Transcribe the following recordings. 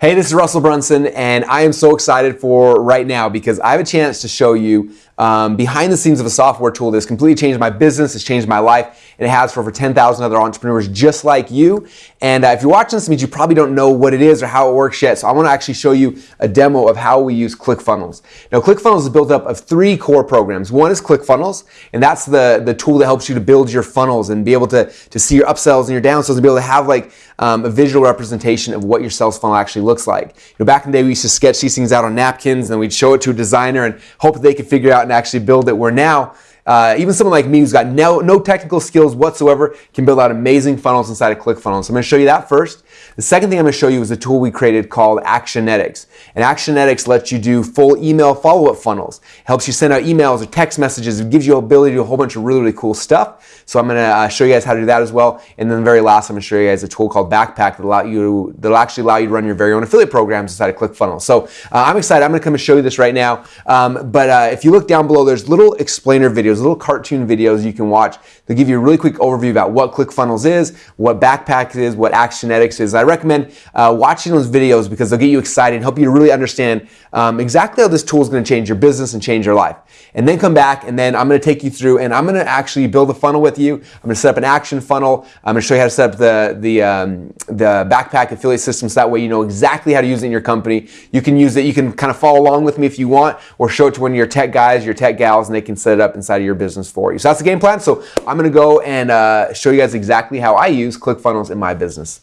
Hey, this is Russell Brunson, and I am so excited for right now because I have a chance to show you um, behind the scenes of a software tool that's completely changed my business, it's changed my life, and it has for over 10,000 other entrepreneurs just like you. And uh, if you're watching this, means you probably don't know what it is or how it works yet. So I want to actually show you a demo of how we use ClickFunnels. Now, ClickFunnels is built up of three core programs. One is ClickFunnels, and that's the, the tool that helps you to build your funnels and be able to, to see your upsells and your downsells and be able to have like um, a visual representation of what your sales funnel actually looks like. You know, back in the day, we used to sketch these things out on napkins and we'd show it to a designer and hope that they could figure out and actually build it. Where now, uh, even someone like me who's got no, no technical skills whatsoever can build out amazing funnels inside of ClickFunnels. So I'm going to show you that first. The second thing I'm going to show you is a tool we created called Actionetics. And Actionetics lets you do full email follow-up funnels. Helps you send out emails or text messages. It gives you ability to do a whole bunch of really, really cool stuff. So I'm going to uh, show you guys how to do that as well. And then the very last, I'm going to show you guys a tool called Backpack that allow you that'll actually allow you to run your very own affiliate programs inside of ClickFunnels. So uh, I'm excited. I'm going to come and show you this right now. Um, but uh, if you look down below, there's little explainer videos, little cartoon videos you can watch. They'll give you a really quick overview about what ClickFunnels is, what Backpack is, what Actionetics is. I recommend uh, watching those videos because they'll get you excited and help you to really understand um, exactly how this tool is going to change your business and change your life. And then come back and then I'm going to take you through and I'm going to actually build a funnel with you. I'm going to set up an action funnel. I'm going to show you how to set up the, the, um, the backpack affiliate system so that way you know exactly how to use it in your company. You can use it. You can kind of follow along with me if you want or show it to one of your tech guys, your tech gals, and they can set it up inside of your business for you. So that's the game plan. So I'm going to go and uh, show you guys exactly how I use ClickFunnels in my business.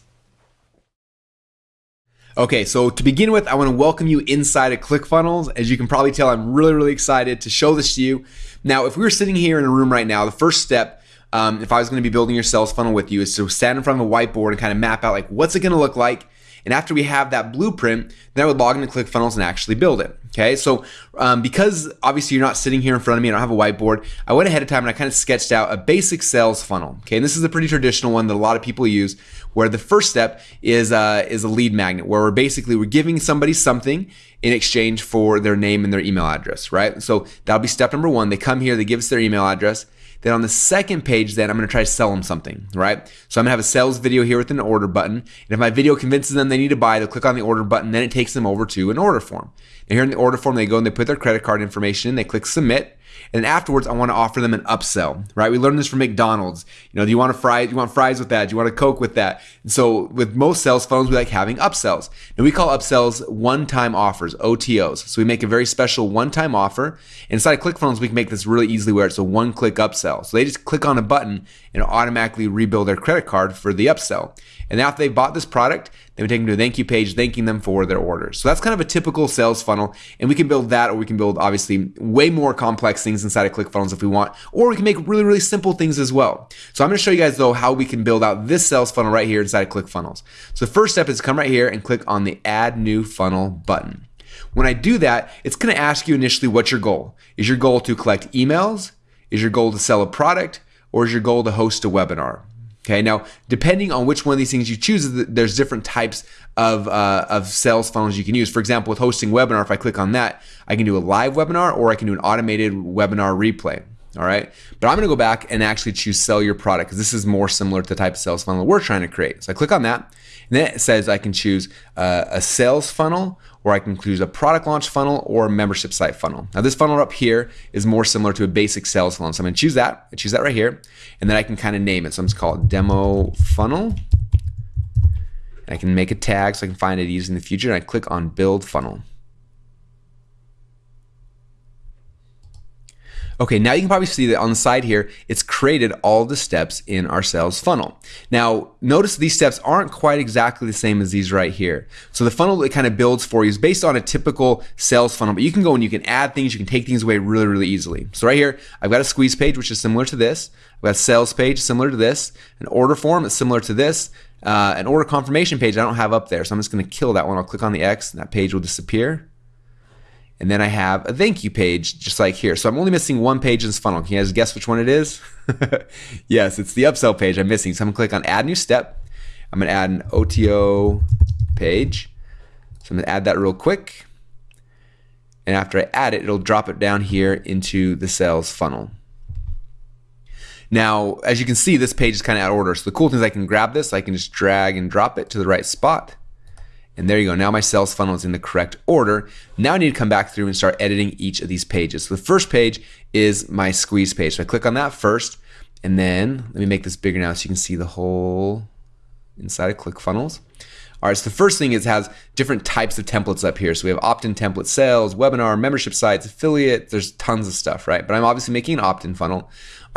Okay, so to begin with, I want to welcome you inside of ClickFunnels. As you can probably tell, I'm really, really excited to show this to you. Now, if we were sitting here in a room right now, the first step, um, if I was going to be building your sales funnel with you, is to stand in front of a whiteboard and kind of map out like what's it going to look like. And after we have that blueprint, then I would log into ClickFunnels and actually build it. Okay, so um, because obviously you're not sitting here in front of me, I don't have a whiteboard, I went ahead of time and I kind of sketched out a basic sales funnel. Okay, and this is a pretty traditional one that a lot of people use, where the first step is uh, is a lead magnet, where we're basically we're giving somebody something in exchange for their name and their email address, right? So that'll be step number one. They come here, they give us their email address. Then on the second page, then I'm going to try to sell them something, right? So I'm going to have a sales video here with an order button. And if my video convinces them they need to buy, they'll click on the order button. Then it takes them over to an order form. And here in the order form, they go and they put their credit card information in. They click submit. And afterwards, I want to offer them an upsell, right? We learned this from McDonald's. You know, do you want a fry? Do you want fries with that? Do you want a Coke with that? And so with most sales funnels, we like having upsells. And we call upsells one-time offers, OTOs. So we make a very special one-time offer. Inside ClickFunnels, we can make this really easily where it's a one-click upsell. So they just click on a button and automatically rebuild their credit card for the upsell. And after they've bought this product, then we take them to a thank you page thanking them for their orders. So that's kind of a typical sales funnel. And we can build that, or we can build obviously way more complex things inside of ClickFunnels if we want, or we can make really, really simple things as well. So I'm going to show you guys though how we can build out this sales funnel right here inside of ClickFunnels. So the first step is come right here and click on the add new funnel button. When I do that, it's going to ask you initially what's your goal. Is your goal to collect emails? Is your goal to sell a product? Or is your goal to host a webinar? Okay, now depending on which one of these things you choose, there's different types of, uh, of sales funnels you can use. For example, with hosting webinar, if I click on that, I can do a live webinar or I can do an automated webinar replay. All right, but I'm gonna go back and actually choose sell your product because this is more similar to the type of sales funnel we're trying to create. So I click on that, and then it says I can choose uh, a sales funnel or I can choose a product launch funnel or a membership site funnel. Now this funnel up here is more similar to a basic sales funnel. So I'm gonna choose that, I choose that right here, and then I can kind of name it. So I'm just call it demo funnel. And I can make a tag so I can find it easy in the future, and I click on build funnel. Okay, now you can probably see that on the side here, it's created all the steps in our sales funnel. Now, notice these steps aren't quite exactly the same as these right here. So the funnel that kind of builds for you is based on a typical sales funnel, but you can go and you can add things, you can take things away really, really easily. So right here, I've got a squeeze page, which is similar to this. I've got a sales page similar to this, an order form that's similar to this, uh, an order confirmation page I don't have up there. So I'm just gonna kill that one. I'll click on the X and that page will disappear. And then I have a thank you page just like here. So I'm only missing one page in this funnel. Can you guys guess which one it is? yes, it's the upsell page I'm missing. So I'm gonna click on add new step. I'm gonna add an OTO page. So I'm gonna add that real quick. And after I add it, it'll drop it down here into the sales funnel. Now, as you can see, this page is kind of out of order. So the cool thing is I can grab this, I can just drag and drop it to the right spot. And there you go. Now my sales funnel is in the correct order. Now I need to come back through and start editing each of these pages. So the first page is my squeeze page. So I click on that first. And then let me make this bigger now so you can see the whole inside of ClickFunnels. All right, so the first thing is it has different types of templates up here. So we have opt-in template sales, webinar, membership sites, affiliate, there's tons of stuff, right? But I'm obviously making an opt-in funnel.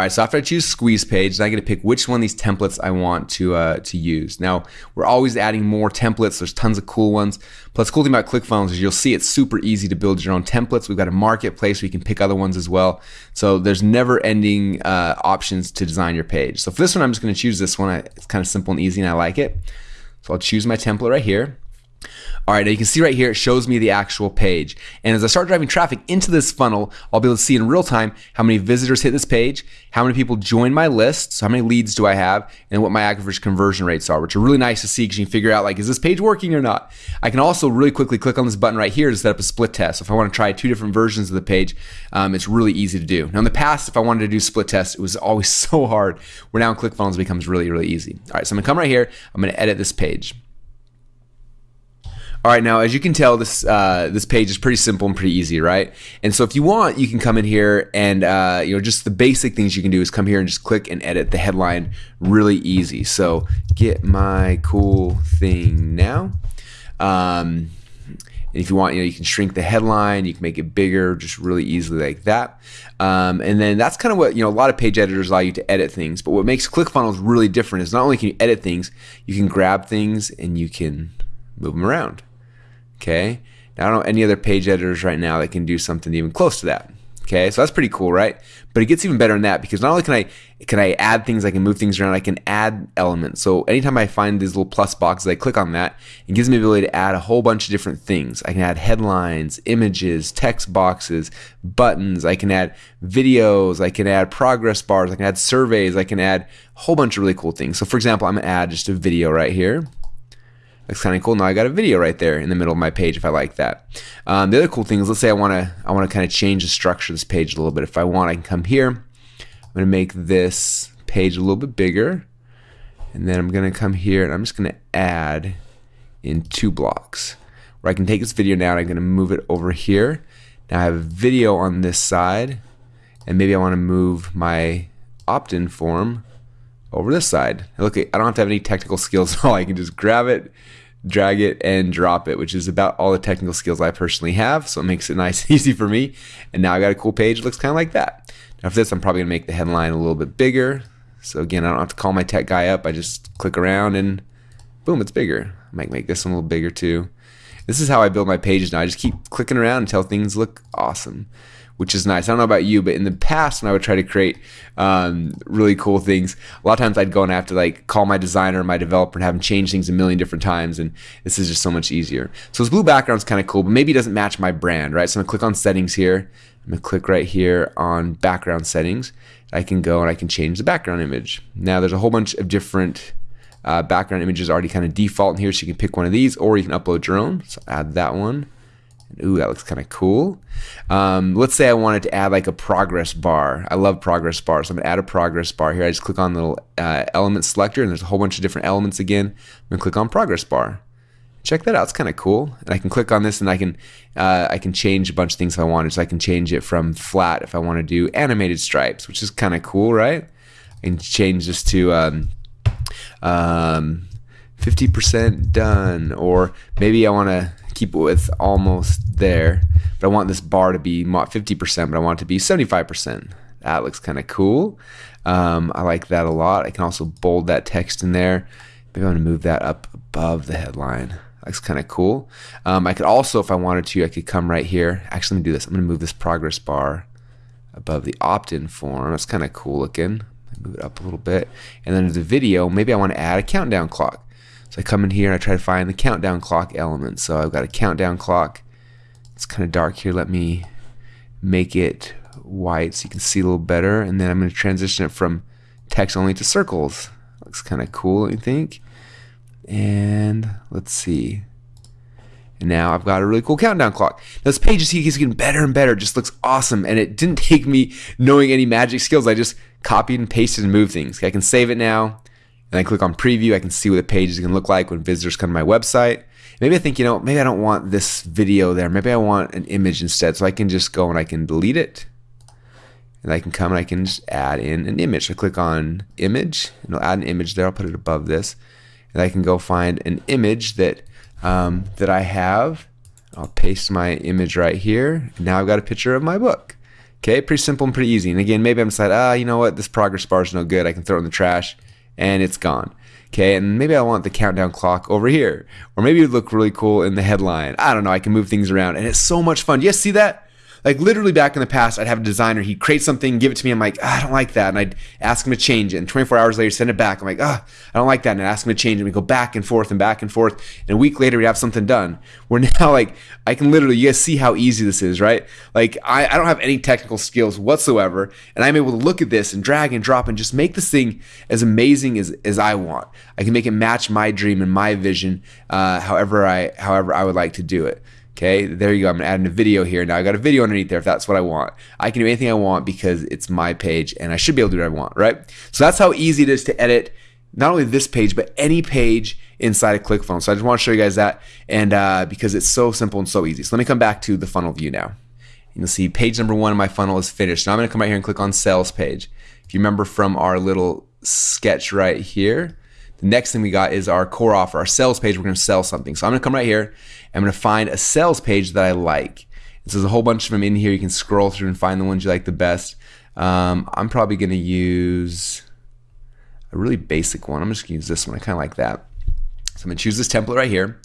All right, so after I choose squeeze page, I get to pick which one of these templates I want to uh, to use. Now, we're always adding more templates. There's tons of cool ones. Plus, cool thing about ClickFunnels is you'll see it's super easy to build your own templates. We've got a marketplace where you can pick other ones as well. So there's never ending uh, options to design your page. So for this one, I'm just gonna choose this one. It's kind of simple and easy and I like it. So I'll choose my template right here. All right, now you can see right here, it shows me the actual page. And as I start driving traffic into this funnel, I'll be able to see in real time how many visitors hit this page, how many people join my list, so how many leads do I have, and what my average conversion rates are, which are really nice to see because you can figure out like, is this page working or not? I can also really quickly click on this button right here to set up a split test. So if I want to try two different versions of the page, um, it's really easy to do. Now in the past, if I wanted to do split tests, it was always so hard. Where now in ClickFunnels becomes really, really easy. All right, so I'm gonna come right here, I'm gonna edit this page. All right, now as you can tell, this uh, this page is pretty simple and pretty easy, right? And so if you want, you can come in here and uh, you know just the basic things you can do is come here and just click and edit the headline really easy. So get my cool thing now. Um, if you want, you know, you can shrink the headline, you can make it bigger, just really easily like that. Um, and then that's kind of what, you know, a lot of page editors allow you to edit things. But what makes ClickFunnels really different is not only can you edit things, you can grab things and you can move them around. Okay. Now, I don't know any other page editors right now that can do something even close to that. Okay, so that's pretty cool, right? But it gets even better than that because not only can I can I add things, I can move things around, I can add elements. So anytime I find these little plus boxes, I click on that. It gives me the ability to add a whole bunch of different things. I can add headlines, images, text boxes, buttons. I can add videos. I can add progress bars. I can add surveys. I can add a whole bunch of really cool things. So for example, I'm gonna add just a video right here. Looks kind of cool. Now I got a video right there in the middle of my page if I like that. Um, the other cool thing is, let's say I want to I want to kind of change the structure of this page a little bit. If I want, I can come here. I'm going to make this page a little bit bigger. And then I'm going to come here and I'm just going to add in two blocks. Where I can take this video now and I'm going to move it over here. Now I have a video on this side. And maybe I want to move my opt-in form over this side. Look, I don't have to have any technical skills at all. I can just grab it, drag it and drop it, which is about all the technical skills I personally have. So it makes it nice and easy for me. And now I got a cool page. It looks kind of like that. Now for this, I'm probably gonna make the headline a little bit bigger. So again, I don't have to call my tech guy up. I just click around and boom, it's bigger. I might make this one a little bigger too. This is how I build my pages now. I just keep clicking around until things look awesome which is nice. I don't know about you, but in the past when I would try to create um, really cool things, a lot of times I'd go and have to like call my designer, my developer, and have them change things a million different times, and this is just so much easier. So this blue background is kind of cool, but maybe it doesn't match my brand, right? So I'm gonna click on settings here. I'm gonna click right here on background settings. I can go and I can change the background image. Now there's a whole bunch of different uh, background images already kind of default in here, so you can pick one of these, or you can upload your own. So add that one. Ooh, that looks kind of cool. Um, let's say I wanted to add like a progress bar. I love progress bars. So I'm gonna add a progress bar here. I just click on the uh, element selector and there's a whole bunch of different elements again. I'm gonna click on progress bar. Check that out, it's kind of cool. And I can click on this and I can uh, I can change a bunch of things if I wanted. So I can change it from flat if I want to do animated stripes, which is kind of cool, right? I can change this to um, um, 50% done, or maybe I want to keep it with almost there, but I want this bar to be 50%, but I want it to be 75%. That looks kind of cool. Um, I like that a lot. I can also bold that text in there. Maybe I'm to move that up above the headline. That's kind of cool. Um, I could also, if I wanted to, I could come right here. Actually, let me do this. I'm to move this progress bar above the opt-in form. That's kind of cool looking. Move it up a little bit. And then the video, maybe I want to add a countdown clock. So I come in here and I try to find the countdown clock element. So I've got a countdown clock. It's kind of dark here. Let me make it white so you can see a little better. And then I'm going to transition it from text only to circles. Looks kind of cool, I think. And let's see. And now I've got a really cool countdown clock. Now this page is getting better and better. It just looks awesome. And it didn't take me knowing any magic skills. I just copied and pasted and moved things. I can save it now and I click on preview, I can see what the page is going to look like when visitors come to my website. Maybe I think, you know, maybe I don't want this video there. Maybe I want an image instead. So I can just go and I can delete it. And I can come and I can just add in an image. I click on image and I'll add an image there. I'll put it above this. And I can go find an image that um, that I have. I'll paste my image right here. Now I've got a picture of my book. Okay, pretty simple and pretty easy. And again, maybe I'm deciding, ah, you know what, this progress bar is no good. I can throw it in the trash and it's gone. Okay, and maybe I want the countdown clock over here. Or maybe it would look really cool in the headline. I don't know, I can move things around and it's so much fun. You see that? Like literally back in the past, I'd have a designer, he'd create something, give it to me. I'm like, ah, I don't like that. And I'd ask him to change it. And 24 hours later, send it back. I'm like, ah, I don't like that. And I'd ask him to change it. And we go back and forth and back and forth. And a week later, we have something done. We're now, like, I can literally, you guys see how easy this is, right? Like, I, I don't have any technical skills whatsoever. And I'm able to look at this and drag and drop and just make this thing as amazing as, as I want. I can make it match my dream and my vision, uh, however I however I would like to do it. Okay, there you go. I'm gonna add in a video here. Now I got a video underneath there if that's what I want. I can do anything I want because it's my page and I should be able to do what I want, right? So that's how easy it is to edit not only this page, but any page inside of ClickFunnels. So I just want to show you guys that and uh, because it's so simple and so easy. So let me come back to the funnel view now. You'll see page number one of my funnel is finished. Now I'm gonna come right here and click on sales page. If you remember from our little sketch right here, the next thing we got is our core offer, our sales page. We're going to sell something. So I'm to come right here. I'm going to find a sales page that I like. So there's a whole bunch of them in here. You can scroll through and find the ones you like the best. Um, I'm probably going to use a really basic one. I'm just to use this one. I kind of like that. So I'm to choose this template right here.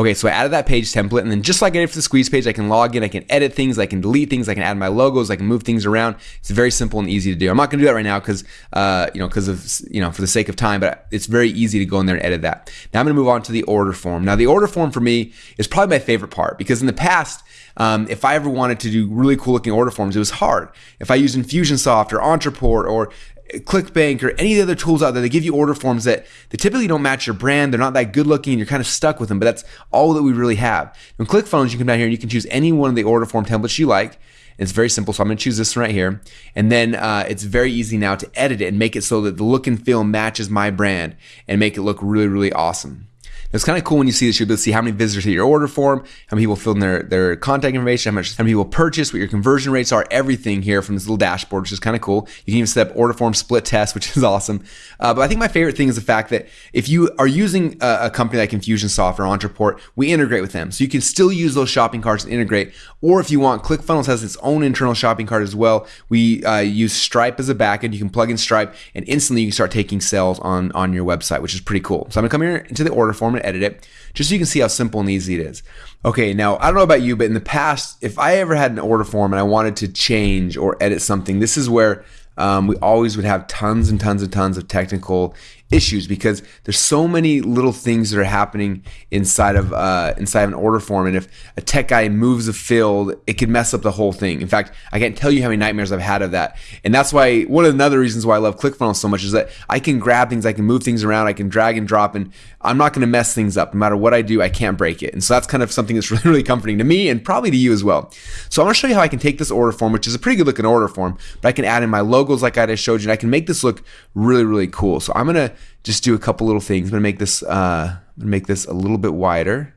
Okay, so I added that page template, and then just like I did for the squeeze page, I can log in, I can edit things, I can delete things, I can add my logos, I can move things around. It's very simple and easy to do. I'm not gonna do that right now because, uh, you know, because of, you know, for the sake of time, but it's very easy to go in there and edit that. Now I'm gonna move on to the order form. Now the order form for me is probably my favorite part because in the past, um, if I ever wanted to do really cool looking order forms, it was hard. If I used Infusionsoft or Ontraport or ClickBank or any of the other tools out there, they give you order forms that they typically don't match your brand. They're not that good looking and you're kind of stuck with them, but that's all that we really have. In ClickFunnels, you come down here and you can choose any one of the order form templates you like. It's very simple. So I'm going to choose this one right here. And then uh, it's very easy now to edit it and make it so that the look and feel matches my brand and make it look really, really awesome. It's kind of cool when you see this. You'll be able to see how many visitors hit your order form, how many people fill in their, their contact information, how much how many people purchase, what your conversion rates are, everything here from this little dashboard, which is kind of cool. You can even set up order form split test, which is awesome. Uh, but I think my favorite thing is the fact that if you are using a, a company like Infusionsoft or Ontraport, we integrate with them. So you can still use those shopping carts and integrate. Or if you want, ClickFunnels has its own internal shopping cart as well. We uh, use Stripe as a backend. You can plug in Stripe and instantly you can start taking sales on, on your website, which is pretty cool. So I'm gonna come here into the order form edit it just so you can see how simple and easy it is. Okay, now I don't know about you, but in the past, if I ever had an order form and I wanted to change or edit something, this is where um, we always would have tons and tons and tons of technical issues because there's so many little things that are happening inside of uh, inside of an order form. And if a tech guy moves a field it could mess up the whole thing. In fact i can't tell you how many nightmares i've had of that. And that's why one of the other reasons why i love clickfunnels so much is that i can grab things i can move things around i can drag and drop and i'm not going to mess things up. No matter what i do i can't break it. And so that's kind of something that's really really comforting to me and probably to you as well. So i'm going to show you how i can take this order form which is a pretty good looking order form but i can add in my logos like i just showed you and i can make this look really really cool. So i'm going to just do a couple little things. I'm gonna make this uh, make this a little bit wider.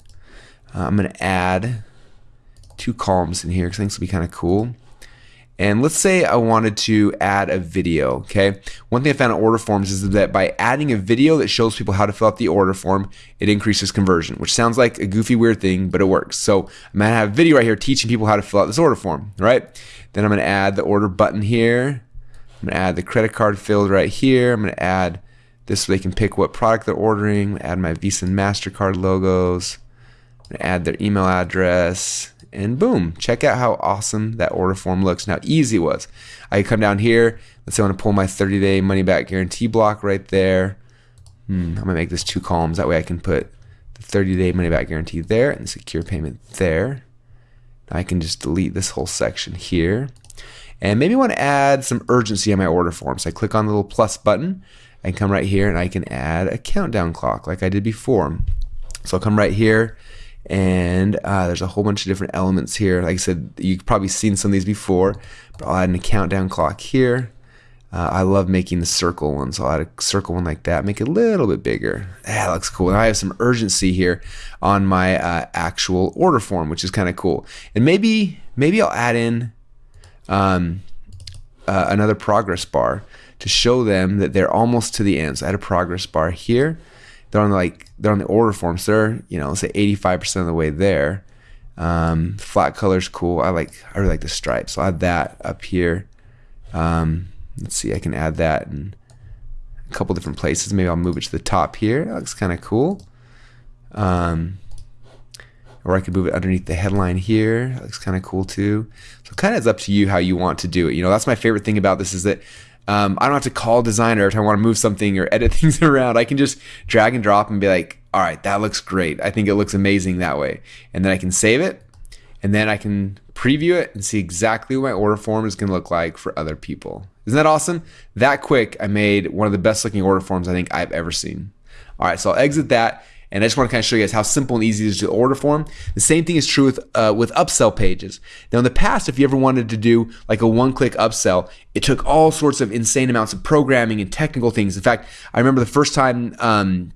Uh, I'm gonna add two columns in here because I think will be kind of cool. And let's say I wanted to add a video, okay? One thing I found in order forms is that by adding a video that shows people how to fill out the order form, it increases conversion, which sounds like a goofy, weird thing, but it works. So I'm gonna have a video right here teaching people how to fill out this order form, right? Then I'm gonna add the order button here. I'm gonna add the credit card field right here. I'm gonna add this way they can pick what product they're ordering, add my Visa and MasterCard logos, add their email address, and boom, check out how awesome that order form looks and how easy it was. I come down here, let's say I want to pull my 30 day money back guarantee block right there. Hmm, I'm gonna make this two columns, that way I can put the 30 day money back guarantee there and the secure payment there. I can just delete this whole section here. And maybe want to add some urgency on my order form. So I click on the little plus button I can come right here and I can add a countdown clock like I did before. So I'll come right here and uh, there's a whole bunch of different elements here. Like I said, you've probably seen some of these before, but I'll add a countdown clock here. Uh, I love making the circle one, so I'll add a circle one like that, make it a little bit bigger. That looks cool. Now I have some urgency here on my uh, actual order form, which is kind of cool. And maybe maybe I'll add in um, uh, another progress bar to show them that they're almost to the end. So I had a progress bar here. They're on the, like they're on the order form, so they're you know let's say 85% of the way there. Um, flat color's cool. I like I really like the stripes. So I'll add that up here. Um, let's see, I can add that in a couple different places. Maybe I'll move it to the top here. That looks kind of cool. Um, or I could move it underneath the headline here. That looks kind of cool too. So kind of it's up to you how you want to do it. You know, that's my favorite thing about this is that um, I don't have to call a designer if I want to move something or edit things around. I can just drag and drop and be like, all right, that looks great. I think it looks amazing that way. And then I can save it and then I can preview it and see exactly what my order form is going to look like for other people. Isn't that awesome? That quick, I made one of the best looking order forms I think I've ever seen. All right, so I'll exit that. And I just want to kind of show you guys how simple and easy it is to order form. The same thing is true with uh, with upsell pages. Now, in the past, if you ever wanted to do like a one-click upsell, it took all sorts of insane amounts of programming and technical things. In fact, I remember the first time um,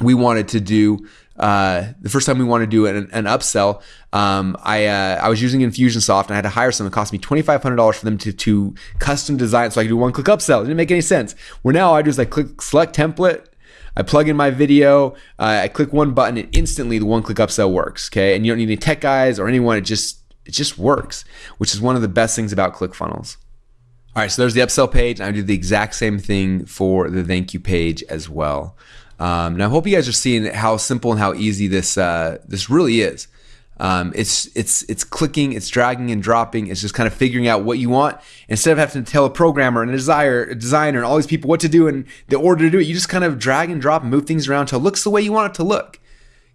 we wanted to do uh, the first time we wanted to do an, an upsell, um, I uh, I was using Infusionsoft and I had to hire someone. It cost me twenty five hundred dollars for them to to custom design so I could do one click upsell. It didn't make any sense. Where now I just like click select template. I plug in my video, uh, I click one button, and instantly the one click upsell works. Okay, and you don't need any tech guys or anyone. It just it just works, which is one of the best things about ClickFunnels. All right, so there's the upsell page. I do the exact same thing for the thank you page as well. Um, and I hope you guys are seeing how simple and how easy this uh, this really is. Um, it's it's it's clicking, it's dragging and dropping. It's just kind of figuring out what you want instead of having to tell a programmer and a designer, a designer, and all these people what to do and the order to do it. You just kind of drag and drop and move things around until it looks the way you want it to look.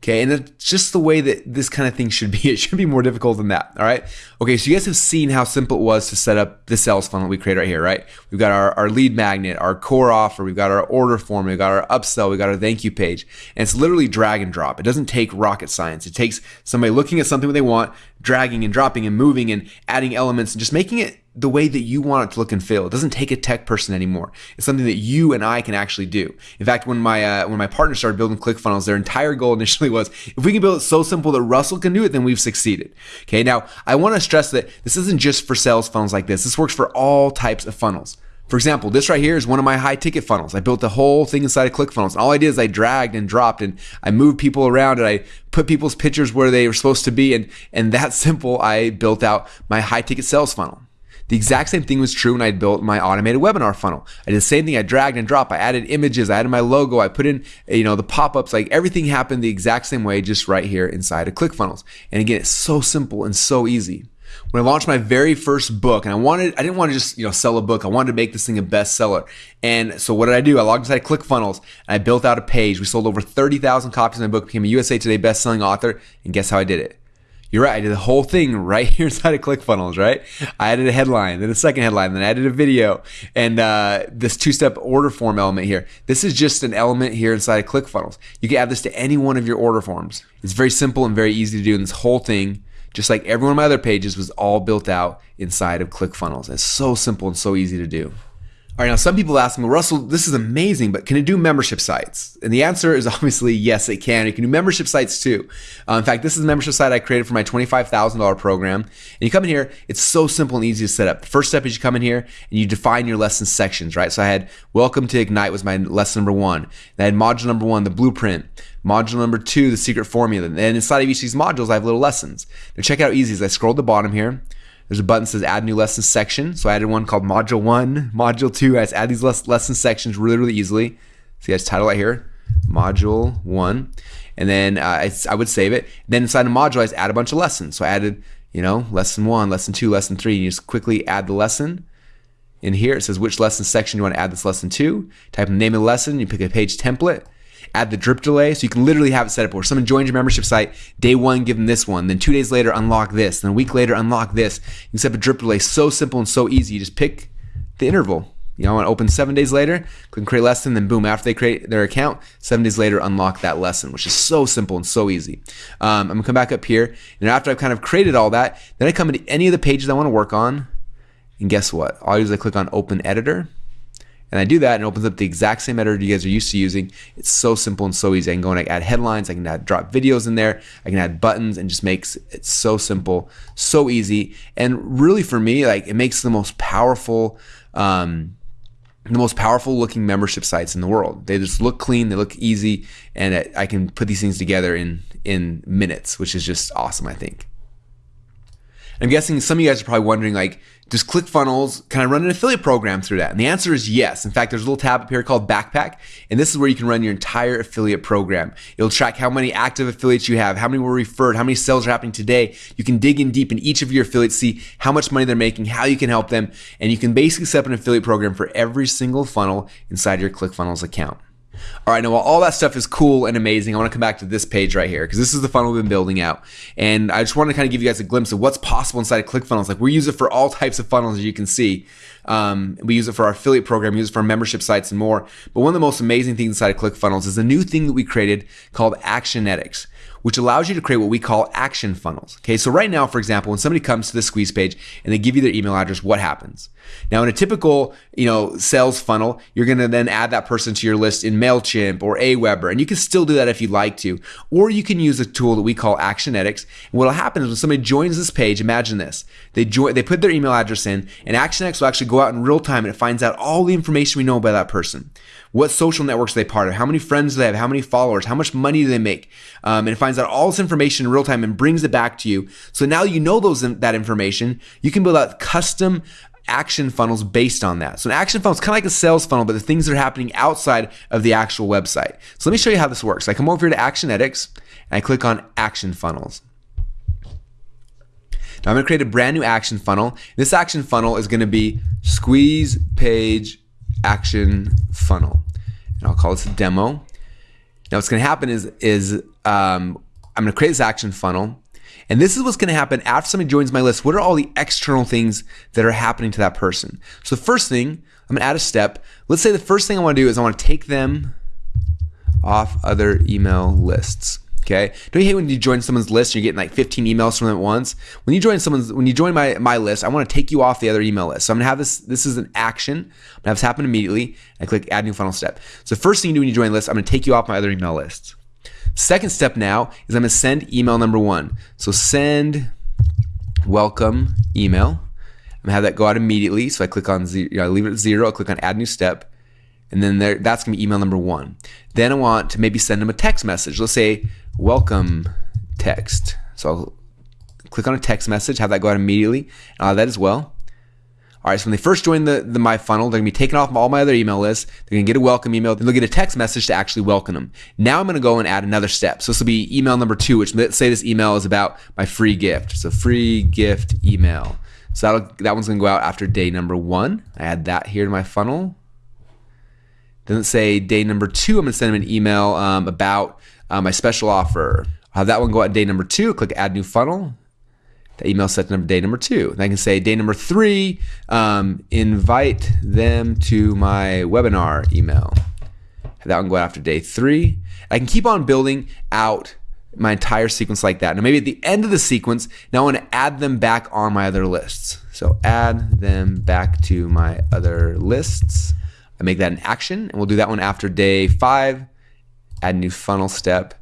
Okay, and it's just the way that this kind of thing should be. It should be more difficult than that. All right. Okay, so you guys have seen how simple it was to set up the sales funnel we create right here, right? We've got our, our lead magnet, our core offer, we've got our order form, we've got our upsell, we've got our thank you page. And it's literally drag and drop. It doesn't take rocket science. It takes somebody looking at something that they want, dragging and dropping and moving and adding elements and just making it the way that you want it to look and feel. It doesn't take a tech person anymore. It's something that you and I can actually do. In fact, when my uh, when my partner started building ClickFunnels, their entire goal initially was if we can build it so simple that Russell can do it, then we've succeeded. Okay, now I want to stress that this isn't just for sales funnels like this. This works for all types of funnels. For example, this right here is one of my high ticket funnels. I built the whole thing inside of ClickFunnels. And all I did is I dragged and dropped and I moved people around and I put people's pictures where they were supposed to be. And, and that simple, I built out my high ticket sales funnel. The exact same thing was true when I built my automated webinar funnel. I did the same thing. I dragged and dropped. I added images. I added my logo. I put in, you know, the pop-ups. Like everything happened the exact same way, just right here inside of ClickFunnels. And again, it's so simple and so easy. When I launched my very first book, and I wanted, I didn't want to just, you know, sell a book. I wanted to make this thing a bestseller. And so what did I do? I logged inside ClickFunnels and I built out a page. We sold over 30,000 copies of my book, became a USA Today best-selling author. And guess how I did it? You're right. I did the whole thing right here inside of ClickFunnels, right? I added a headline, then a second headline, then I added a video, and uh, this two-step order form element here. This is just an element here inside of ClickFunnels. You can add this to any one of your order forms. It's very simple and very easy to do. And this whole thing, just like every one of my other pages, was all built out inside of ClickFunnels. It's so simple and so easy to do. All right, now some people ask me, Russell, this is amazing, but can it do membership sites? And the answer is obviously yes, it can. It can do membership sites too. Uh, in fact, this is a membership site I created for my $25,000 program. And you come in here, it's so simple and easy to set up. The first step is you come in here and you define your lesson sections, right? So I had Welcome to Ignite was my lesson number one. I had module number one, the blueprint. Module number two, the secret formula. And inside of each of these modules, I have little lessons. Now check out how easy is. I scroll to the bottom here. There's a button that says add new lesson section. So I added one called module one, module two. I just add these lesson sections really, really easily. See, I just title right here, module one. And then uh, I would save it. Then inside the module, I just add a bunch of lessons. So I added, you know, lesson one, lesson two, lesson three. And you just quickly add the lesson. In here, it says which lesson section you want to add this lesson to. Type in the name of the lesson. You pick a page template add the drip delay. So you can literally have it set up where someone joins your membership site, day one, give them this one. Then two days later, unlock this. Then a week later, unlock this. You can set up a drip delay so simple and so easy. You just pick the interval. You know, I want to open seven days later, click create lesson, then boom, after they create their account, seven days later, unlock that lesson, which is so simple and so easy. Um, I'm gonna come back up here, and after I've kind of created all that, then I come into any of the pages I want to work on, and guess what? All I do is I click on Open Editor, and I do that and it opens up the exact same editor you guys are used to using. It's so simple and so easy. I can go and add headlines, I can add drop videos in there, I can add buttons and just makes it so simple, so easy. And really for me, like it makes the most powerful um, the most powerful looking membership sites in the world. They just look clean, they look easy, and I can put these things together in in minutes, which is just awesome, I think. I'm guessing some of you guys are probably wondering, like, does ClickFunnels, can I run an affiliate program through that? And the answer is yes. In fact, there's a little tab up here called Backpack, and this is where you can run your entire affiliate program. It'll track how many active affiliates you have, how many were referred, how many sales are happening today. You can dig in deep in each of your affiliates, see how much money they're making, how you can help them, and you can basically set up an affiliate program for every single funnel inside your ClickFunnels account. All right, now while all that stuff is cool and amazing, I want to come back to this page right here because this is the funnel we've been building out. And I just want to kind of give you guys a glimpse of what's possible inside of ClickFunnels. Like we use it for all types of funnels, as you can see. Um, we use it for our affiliate program, we use it for our membership sites and more. But one of the most amazing things inside of ClickFunnels is a new thing that we created called Actionetics which allows you to create what we call action funnels. Okay, so right now, for example, when somebody comes to the squeeze page and they give you their email address, what happens? Now, in a typical, you know, sales funnel, you're going to then add that person to your list in Mailchimp or Aweber, and you can still do that if you'd like to, or you can use a tool that we call Actionetics. And what'll happen is when somebody joins this page, imagine this: they join, they put their email address in, and Actionetics will actually go out in real time and it finds out all the information we know about that person. What social networks they part of? How many friends do they have? How many followers? How much money do they make? Um, and it finds out all this information in real time and brings it back to you. So now you know those that information. You can build out custom action funnels based on that. So an action funnel is kind of like a sales funnel, but the things that are happening outside of the actual website. So let me show you how this works. I come over here to Actionetics and I click on Action Funnels. Now I'm going to create a brand new action funnel. This action funnel is going to be squeeze page action funnel. And I'll call this a demo. Now what's going to happen is, is um, I'm going to create this action funnel. And this is what's going to happen after somebody joins my list. What are all the external things that are happening to that person? So the first thing, I'm going to add a step. Let's say the first thing I want to do is I want to take them off other email lists. Okay. Don't you hate when you join someone's list and you're getting like 15 emails from them at once? When you join someone's, when you join my, my list, I want to take you off the other email list. So I'm gonna have this, this is an action. I'm gonna have this happen immediately. I click add new funnel step. So first thing you do when you join a list, I'm gonna take you off my other email list. Second step now is I'm gonna send email number one. So send welcome email. I'm gonna have that go out immediately. So I click on zero, you know, I leave it at zero, I click on add new step. And then there, that's gonna be email number one. Then I want to maybe send them a text message. Let's say welcome text. So I'll click on a text message, have that go out immediately. Have that as well. All right, so when they first join the, the My Funnel, they're gonna be taken off all my other email lists. They're gonna get a welcome email, then they'll get a text message to actually welcome them. Now I'm gonna go and add another step. So this will be email number two, which let's say this email is about my free gift. So free gift email. So that'll, that one's gonna go out after day number one. I add that here to my funnel. Then let's say day number two, I'm gonna send them an email um, about uh, my special offer. I'll have that one go out day number two, click add new funnel. The email set number day number two. And I can say day number three, um, invite them to my webinar email. Have that one go out after day three. I can keep on building out my entire sequence like that. Now maybe at the end of the sequence, now I want to add them back on my other lists. So add them back to my other lists. I make that an action, and we'll do that one after day five add a new funnel step,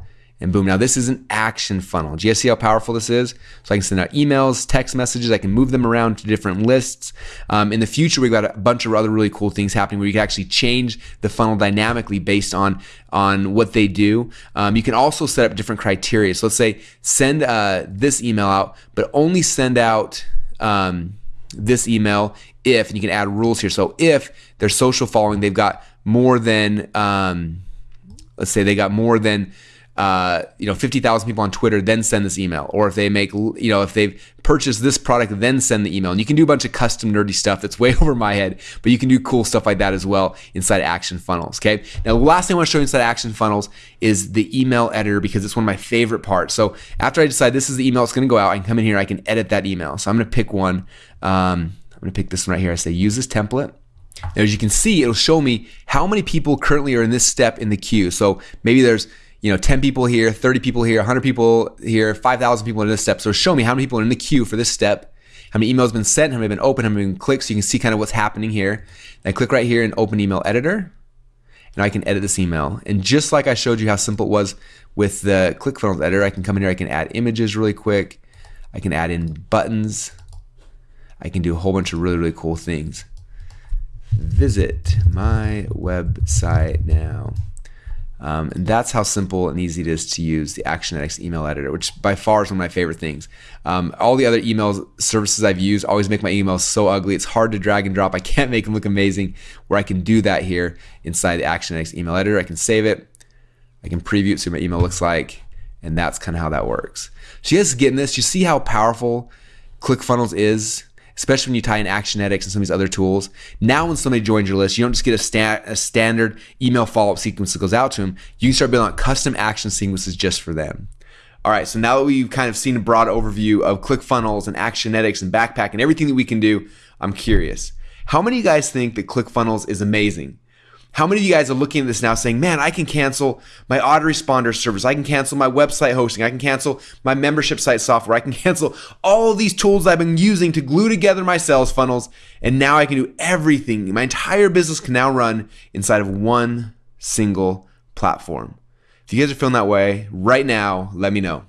and boom. Now this is an action funnel. Do you see how powerful this is? So I can send out emails, text messages. I can move them around to different lists. Um, in the future, we've got a bunch of other really cool things happening where you can actually change the funnel dynamically based on on what they do. Um, you can also set up different criteria. So let's say send uh, this email out, but only send out um, this email if, and you can add rules here. So if their social following, they've got more than um, let's say they got more than uh, you know 50,000 people on Twitter, then send this email. Or if they make you know if they've purchased this product, then send the email. And you can do a bunch of custom nerdy stuff that's way over my head, but you can do cool stuff like that as well inside Action Funnels. Okay. Now the last thing I want to show you inside Action Funnels is the email editor because it's one of my favorite parts. So after I decide this is the email that's going to go out, I can come in here, I can edit that email. So I'm going to pick one. Um, I'm going to pick this one right here. I say use this template. Now, as you can see, it'll show me how many people currently are in this step in the queue. So maybe there's you know 10 people here, 30 people here, 100 people here, 5,000 people in this step. So show me how many people are in the queue for this step. how many emails have been sent, how many have been opened, how many have been clicked, so you can see kind of what's happening here. And I click right here and open email editor. And I can edit this email. And just like I showed you how simple it was with the ClickFunnels editor, I can come in here, I can add images really quick. I can add in buttons. I can do a whole bunch of really, really cool things. Visit my website now. Um, and that's how simple and easy it is to use the Actionetics email editor, which by far is one of my favorite things. Um, all the other email services I've used always make my emails so ugly. It's hard to drag and drop. I can't make them look amazing. Where I can do that here inside the Actionetics email editor, I can save it. I can preview it, see what my email looks like, and that's kind of how that works. So you guys getting this? You see how powerful ClickFunnels is especially when you tie in Actionetics and some of these other tools. Now, when somebody joins your list, you don't just get a, sta- a standard email follow up sequence that goes out to them. You can start building out custom action sequences just for them. All right, so now that we've kind of seen a broad overview of ClickFunnels and Actionetics and Backpack and everything that we can do, I'm curious. How many of you guys think that ClickFunnels is amazing? How many of you guys are looking at this now saying, man, I can cancel my autoresponder service. I can cancel my website hosting. I can cancel my membership site software. I can cancel all these tools I've been using to glue together my sales funnels. And now I can do everything. My entire business can now run inside of one single platform. If you guys are feeling that way right now, let me know.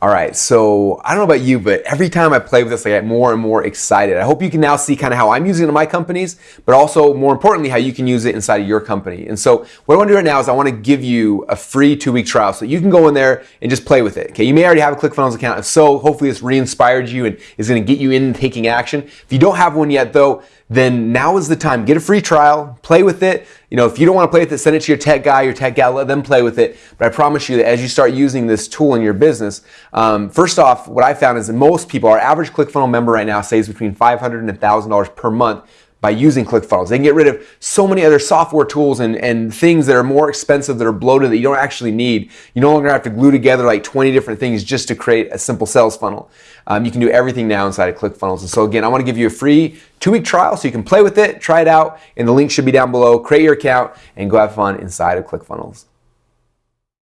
All right, so I don't know about you, but every time I play with this, I get more and more excited. I hope you can now see kind of how I'm using it in my companies, but also more importantly, how you can use it inside of your company. And so what I want to do right now is I want to give you a free two-week trial so you can go in there and just play with it. Okay, you may already have a ClickFunnels account. If so, hopefully this re-inspired you and is going to get you in taking action. If you don't have one yet, though, then now is the time. Get a free trial, play with it. You know, if you don't want to play with it, send it to your tech guy, your tech gal, let them play with it. But I promise you that as you start using this tool in your business, um, first off, what I found is that most people, our average ClickFunnels member right now saves between 500 and $1,000 per month by using ClickFunnels. They can get rid of so many other software tools and, and things that are more expensive that are bloated that you don't actually need. You no longer have to glue together like 20 different things just to create a simple sales funnel. Um, you can do everything now inside of ClickFunnels. And so again, I want to give you a free two-week trial so you can play with it, try it out, and the link should be down below. Create your account and go have fun inside of ClickFunnels.